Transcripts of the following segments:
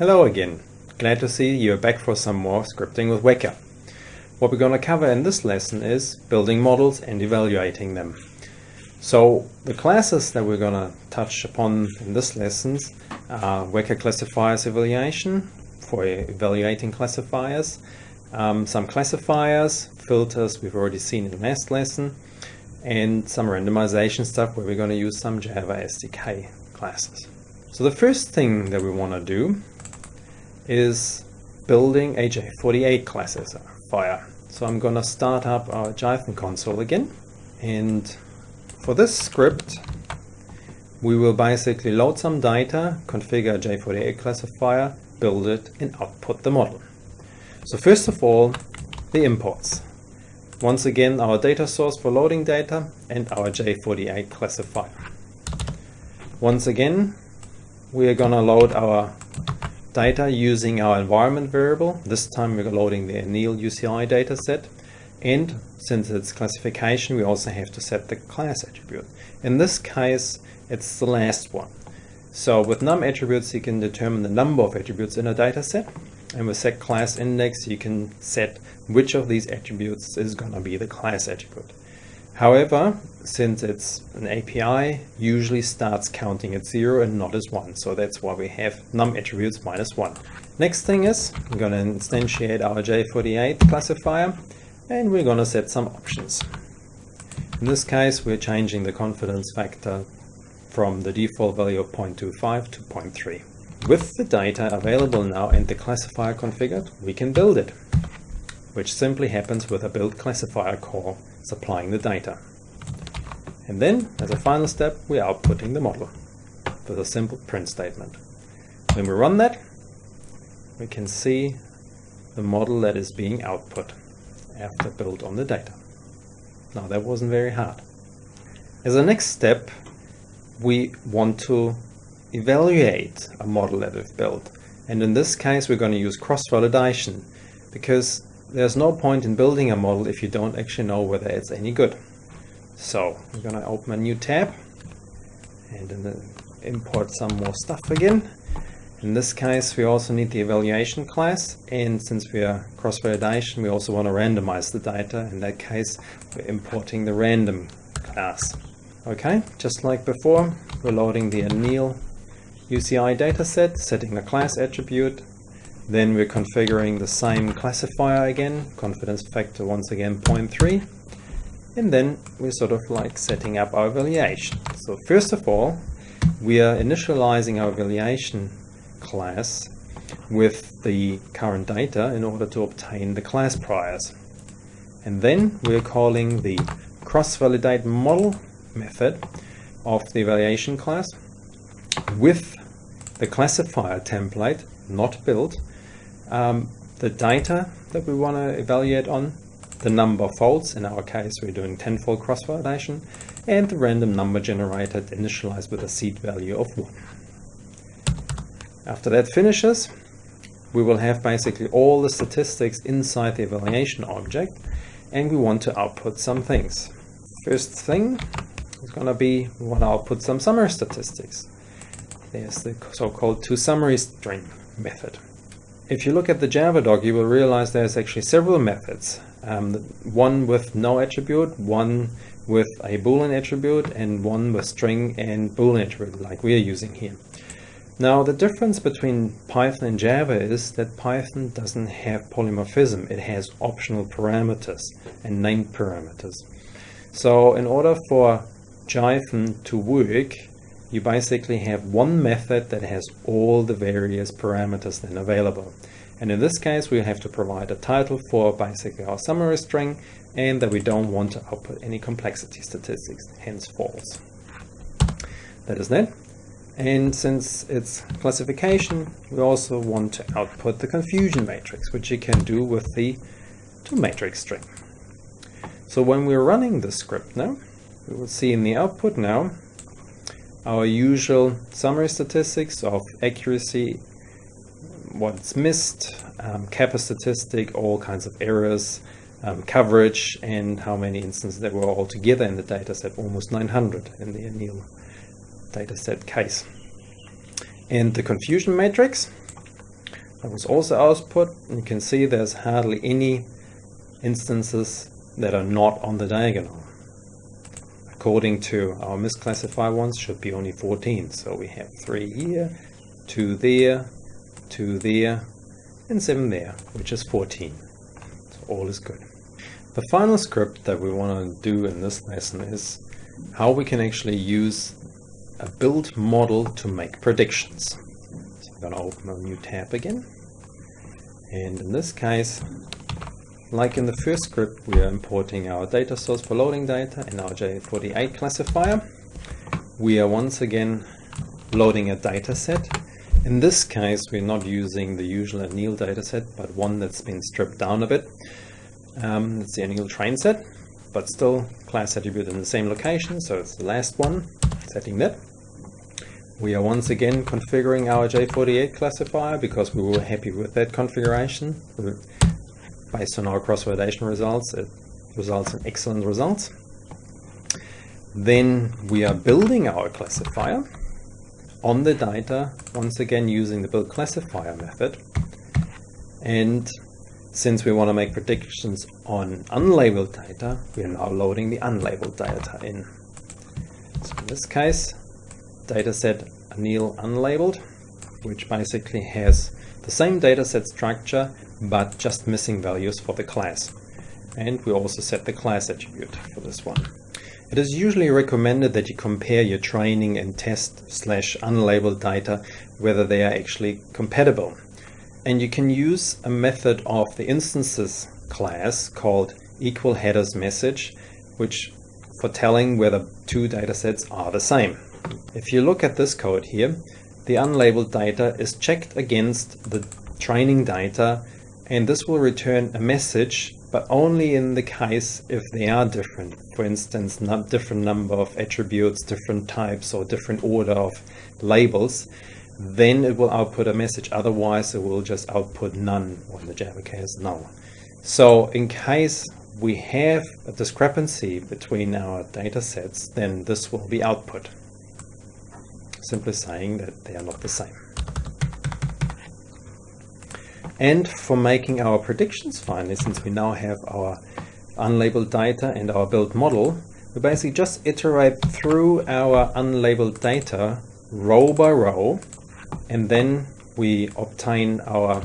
Hello again. Glad to see you're back for some more scripting with Weka. What we're going to cover in this lesson is building models and evaluating them. So the classes that we're going to touch upon in this lesson are Weka classifiers evaluation for evaluating classifiers, um, some classifiers, filters we've already seen in the last lesson, and some randomization stuff where we're going to use some Java SDK classes. So the first thing that we want to do is building a J48 classifier. So I'm going to start up our Jython console again. And for this script, we will basically load some data, configure a J48 classifier, build it, and output the model. So first of all, the imports. Once again, our data source for loading data and our J48 classifier. Once again, we are going to load our data using our environment variable. This time we're loading the anneal UCI dataset. And since it's classification, we also have to set the class attribute. In this case, it's the last one. So with num attributes, you can determine the number of attributes in a dataset. And with set class index, you can set which of these attributes is going to be the class attribute. However, since it's an API, usually starts counting at 0 and not as 1. So that's why we have num attributes minus 1. Next thing is, we're going to instantiate our J48 classifier and we're going to set some options. In this case, we're changing the confidence factor from the default value of 0.25 to 0.3. With the data available now and the classifier configured, we can build it, which simply happens with a build classifier call supplying the data. And then, as a final step, we are outputting the model with a simple print statement. When we run that, we can see the model that is being output after build on the data. Now that wasn't very hard. As a next step, we want to evaluate a model that we've built. And in this case, we're going to use cross-validation because there's no point in building a model if you don't actually know whether it's any good. So I'm going to open a new tab and then uh, import some more stuff again. In this case, we also need the evaluation class. And since we are cross-validation, we also want to randomize the data. In that case, we're importing the random class. Okay, just like before, we're loading the anneal UCI dataset, setting the class attribute. Then we're configuring the same classifier again, confidence factor once again 0.3 and then we're sort of like setting up our evaluation. So first of all, we are initializing our evaluation class with the current data in order to obtain the class priors. And then we're calling the cross-validate model method of the evaluation class with the classifier template, not built, um, the data that we want to evaluate on the number of folds, in our case we're doing 10-fold cross-validation, and the random number generated initialized with a seed value of 1. After that finishes, we will have basically all the statistics inside the evaluation object, and we want to output some things. First thing is going to be we want to output some summary statistics. There's the so-called to-summary string method. If you look at the Javadoc, you will realize there's actually several methods um, one with no attribute, one with a boolean attribute, and one with string and boolean attribute like we are using here. Now the difference between Python and Java is that Python doesn't have polymorphism, it has optional parameters and named parameters. So in order for Jython to work, you basically have one method that has all the various parameters then available. And in this case, we have to provide a title for basically our summary string and that we don't want to output any complexity statistics, hence false. That is that. And since it's classification, we also want to output the confusion matrix, which you can do with the to matrix string. So when we're running the script now, we will see in the output now our usual summary statistics of accuracy what's missed, um, kappa statistic, all kinds of errors, um, coverage, and how many instances there were altogether in the dataset, almost 900 in the ANNEAL dataset case. And the confusion matrix, that was also output. You can see there's hardly any instances that are not on the diagonal. According to our misclassified ones, should be only 14. So we have 3 here, 2 there, 2 there, and 7 there, which is 14. So all is good. The final script that we want to do in this lesson is how we can actually use a build model to make predictions. So I'm going to open a new tab again. And in this case, like in the first script, we are importing our data source for loading data in our J48 classifier. We are once again loading a data set. In this case, we're not using the usual ANNEAL dataset, but one that's been stripped down a bit. Um, it's the ANNEAL train set, but still class attribute in the same location, so it's the last one, setting that. We are once again configuring our J48 classifier because we were happy with that configuration. Based on our cross-validation results, it results in excellent results. Then we are building our classifier on the data, once again using the build classifier method. And since we want to make predictions on unlabeled data, we are now loading the unlabeled data in. So in this case, dataset ANNEAL unlabeled, which basically has the same dataset structure, but just missing values for the class. And we also set the class attribute for this one. It is usually recommended that you compare your training and test slash unlabeled data, whether they are actually compatible. And you can use a method of the instances class called equal headers message, which for telling whether two datasets are the same. If you look at this code here, the unlabeled data is checked against the training data and this will return a message but only in the case if they are different. For instance, not different number of attributes, different types or different order of labels, then it will output a message. Otherwise, it will just output none or the Java case null. So in case we have a discrepancy between our data sets, then this will be output simply saying that they are not the same. And for making our predictions finally, since we now have our unlabeled data and our build model, we basically just iterate through our unlabeled data row by row, and then we obtain our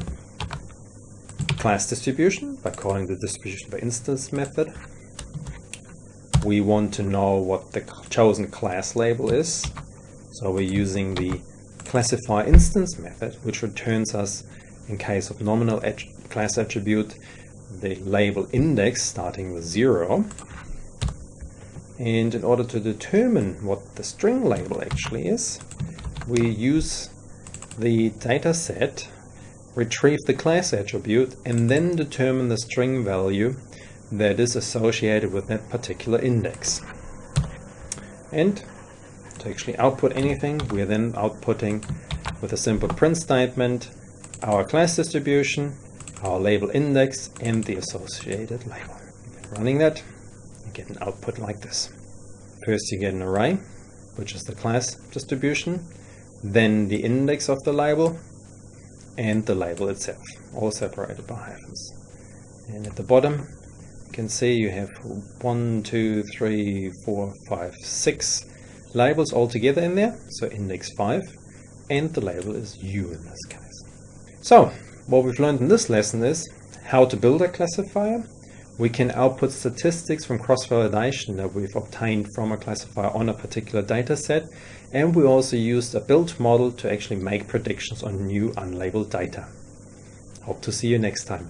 class distribution by calling the distribution by instance method. We want to know what the chosen class label is, so we're using the classify instance method, which returns us, in case of nominal class attribute, the label index starting with zero. And in order to determine what the string label actually is, we use the data set, retrieve the class attribute, and then determine the string value that is associated with that particular index. And actually output anything, we're then outputting with a simple print statement our class distribution, our label index, and the associated label. Running that, you get an output like this. First you get an array, which is the class distribution, then the index of the label, and the label itself, all separated by hyphens. And at the bottom, you can see you have one, two, three, four, five, six labels all together in there, so index 5, and the label is u in this case. So, what we've learned in this lesson is how to build a classifier. We can output statistics from cross-validation that we've obtained from a classifier on a particular data set, and we also used a built model to actually make predictions on new unlabeled data. Hope to see you next time.